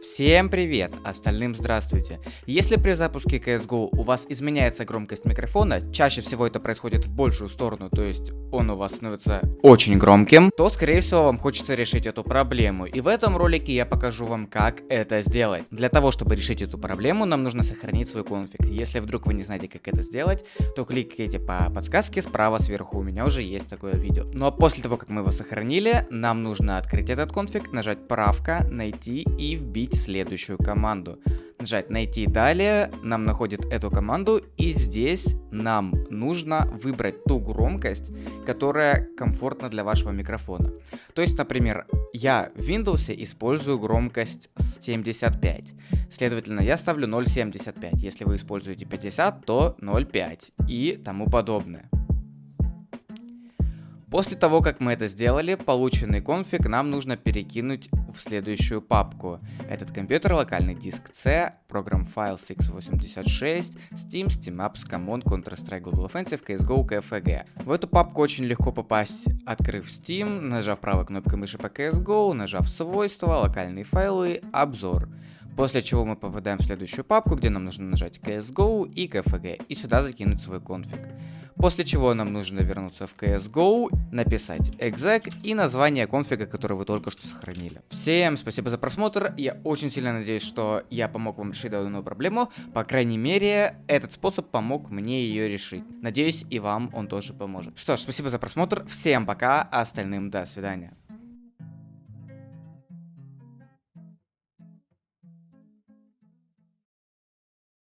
Всем привет, остальным здравствуйте. Если при запуске CSGO у вас изменяется громкость микрофона, чаще всего это происходит в большую сторону, то есть он у вас становится очень громким, то скорее всего вам хочется решить эту проблему. И в этом ролике я покажу вам, как это сделать. Для того, чтобы решить эту проблему, нам нужно сохранить свой конфиг. Если вдруг вы не знаете, как это сделать, то кликайте по подсказке справа сверху, у меня уже есть такое видео. Ну а после того, как мы его сохранили, нам нужно открыть этот конфиг, нажать правка, найти и вбить вбить следующую команду. Нажать «Найти далее», нам находит эту команду, и здесь нам нужно выбрать ту громкость, которая комфортна для вашего микрофона. То есть, например, я в Windows использую громкость 75, следовательно, я ставлю 0.75, если вы используете 50, то 0.5 и тому подобное. После того, как мы это сделали, полученный конфиг нам нужно перекинуть в следующую папку. Этот компьютер, локальный диск C, программ файл x86, Steam, Steam Apps, Common, Counter-Strike Global Offensive, CSGO, KFG. В эту папку очень легко попасть, открыв Steam, нажав правой кнопкой мыши по CSGO, нажав свойства, локальные файлы, обзор. После чего мы попадаем в следующую папку, где нам нужно нажать CSGO и KFG, и сюда закинуть свой конфиг. После чего нам нужно вернуться в CSGO, написать exec и название конфига, который вы только что сохранили. Всем спасибо за просмотр, я очень сильно надеюсь, что я помог вам решить данную проблему, по крайней мере, этот способ помог мне ее решить. Надеюсь, и вам он тоже поможет. Что ж, спасибо за просмотр, всем пока, а остальным до свидания.